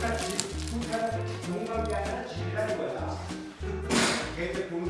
그러니까 불타는 용감이 아니라 질이라는 거야. 걔들 보는